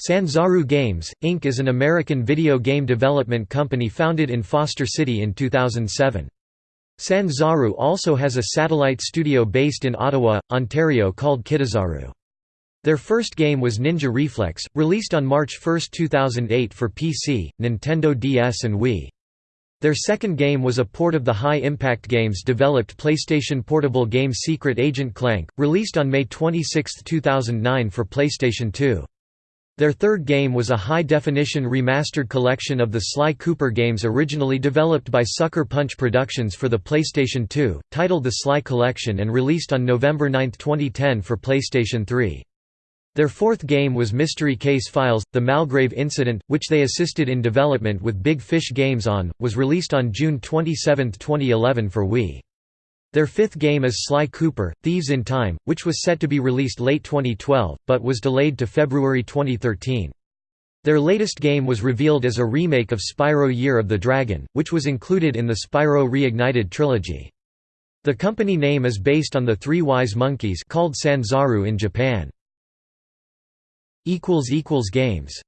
Sanzaru Games, Inc. is an American video game development company founded in Foster City in 2007. Sanzaru also has a satellite studio based in Ottawa, Ontario called Kitazaru. Their first game was Ninja Reflex, released on March 1, 2008 for PC, Nintendo DS and Wii. Their second game was a port of the High Impact Games developed PlayStation portable game Secret Agent Clank, released on May 26, 2009 for PlayStation 2. Their third game was a high-definition remastered collection of the Sly Cooper games originally developed by Sucker Punch Productions for the PlayStation 2, titled The Sly Collection and released on November 9, 2010 for PlayStation 3. Their fourth game was Mystery Case Files – The Malgrave Incident, which they assisted in development with Big Fish Games on, was released on June 27, 2011 for Wii. Their fifth game is Sly Cooper, Thieves in Time, which was set to be released late 2012, but was delayed to February 2013. Their latest game was revealed as a remake of Spyro Year of the Dragon, which was included in the Spyro Reignited trilogy. The company name is based on the Three Wise Monkeys called Sanzaru in Japan. Games